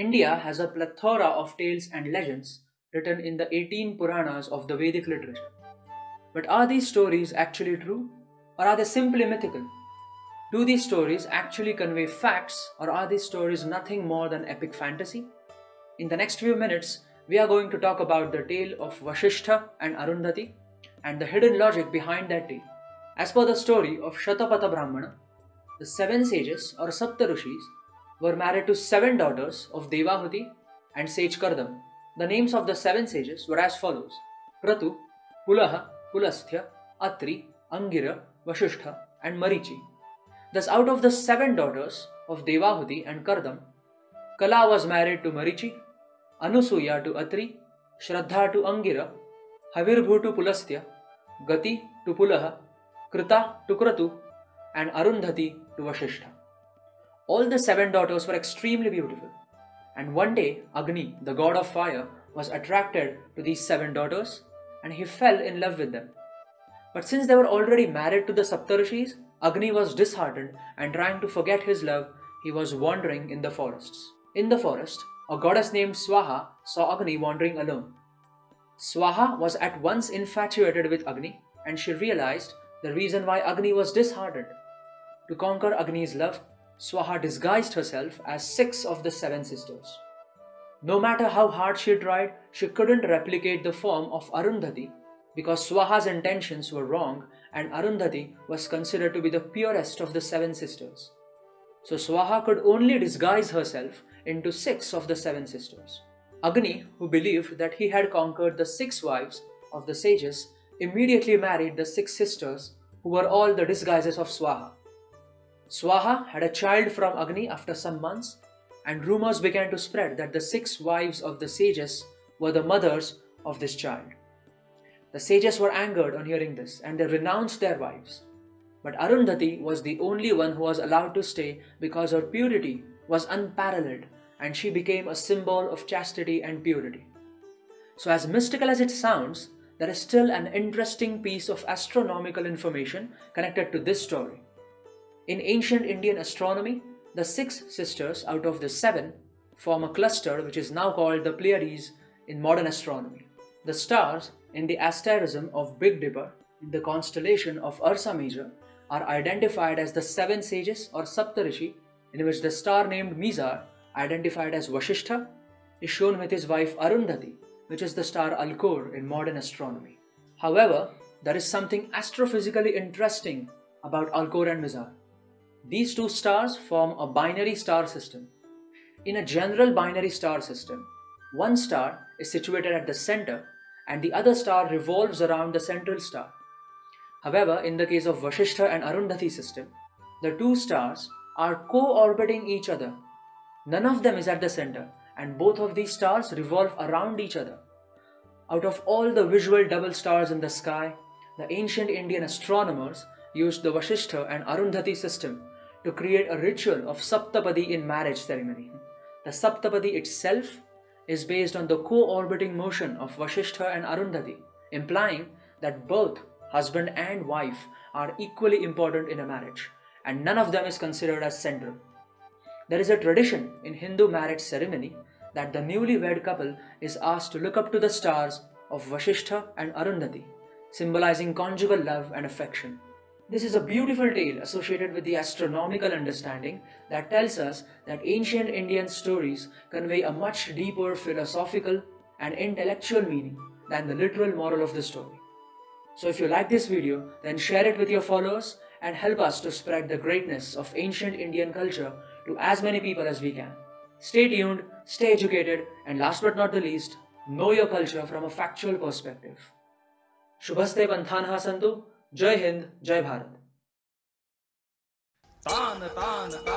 India has a plethora of tales and legends written in the 18 Puranas of the Vedic literature. But are these stories actually true? Or are they simply mythical? Do these stories actually convey facts or are these stories nothing more than epic fantasy? In the next few minutes, we are going to talk about the tale of Vasishtha and Arundhati and the hidden logic behind that tale. As per the story of Shatapatha Brahmana, the seven sages or Saptarishis were married to seven daughters of Devahuti and sage Kardam. The names of the seven sages were as follows Kratu, Pulaha, Pulastya, Atri, Angira, Vasishtha, and Marichi. Thus, out of the seven daughters of Devahuti and Kardam, Kala was married to Marichi, Anusuya to Atri, Shraddha to Angira, Havirbhu to Pulastya, Gati to Pulaha, Krita to Kratu, and Arundhati to Vasishtha. All the seven daughters were extremely beautiful, and one day Agni, the god of fire, was attracted to these seven daughters and he fell in love with them. But since they were already married to the Saptarishis, Agni was disheartened and trying to forget his love, he was wandering in the forests. In the forest, a goddess named Swaha saw Agni wandering alone. Swaha was at once infatuated with Agni and she realized the reason why Agni was disheartened. To conquer Agni's love, Swaha disguised herself as six of the seven sisters. No matter how hard she tried, she couldn't replicate the form of Arundhati because Swaha's intentions were wrong and Arundhati was considered to be the purest of the seven sisters. So Swaha could only disguise herself into six of the seven sisters. Agni, who believed that he had conquered the six wives of the sages, immediately married the six sisters who were all the disguises of Swaha. Swaha had a child from Agni after some months, and rumors began to spread that the six wives of the sages were the mothers of this child. The sages were angered on hearing this and they renounced their wives. But Arundhati was the only one who was allowed to stay because her purity was unparalleled and she became a symbol of chastity and purity. So, as mystical as it sounds, there is still an interesting piece of astronomical information connected to this story. In ancient Indian astronomy, the six sisters out of the seven form a cluster which is now called the Pleiades in modern astronomy. The stars in the asterism of Big Dipper in the constellation of Ursa Major are identified as the seven sages or Saptarishi in which the star named Mizar, identified as Vasishtha, is shown with his wife Arundhati, which is the star Alcor in modern astronomy. However, there is something astrophysically interesting about Alcor and Mizar. These two stars form a binary star system. In a general binary star system, one star is situated at the center and the other star revolves around the central star. However, in the case of Vasishtha and Arundhati system, the two stars are co-orbiting each other. None of them is at the center and both of these stars revolve around each other. Out of all the visual double stars in the sky, the ancient Indian astronomers used the Vasishtha and Arundhati system to create a ritual of Saptapadi in marriage ceremony. The Saptapadi itself is based on the co-orbiting motion of Vasishtha and Arundhati, implying that both husband and wife are equally important in a marriage, and none of them is considered as central. There is a tradition in Hindu marriage ceremony that the newly wed couple is asked to look up to the stars of Vasishtha and Arundhati, symbolizing conjugal love and affection. This is a beautiful tale associated with the astronomical understanding that tells us that ancient Indian stories convey a much deeper philosophical and intellectual meaning than the literal moral of the story. So if you like this video, then share it with your followers and help us to spread the greatness of ancient Indian culture to as many people as we can. Stay tuned, stay educated, and last but not the least, know your culture from a factual perspective. Shubhaste Panthanha Santu, जय हिंद जय भारत तान तान ता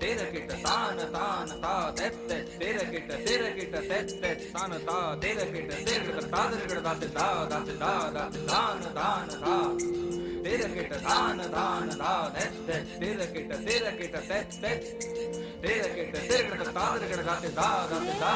तेर kit तान तान ता तेत तेत तेर किट तेर किट तेत तेत तान ता तेर किट तेर किट ता तेर किट दात दा दात दा दात तान तान ता तेर किट तान तान ता तेत तेत तेर किट तेर किट तेत तेत तेर किट तेर किट ता तेर किट दात दा दात दा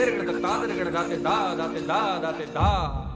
गिर गिड़ दा दा दा दा दा दा।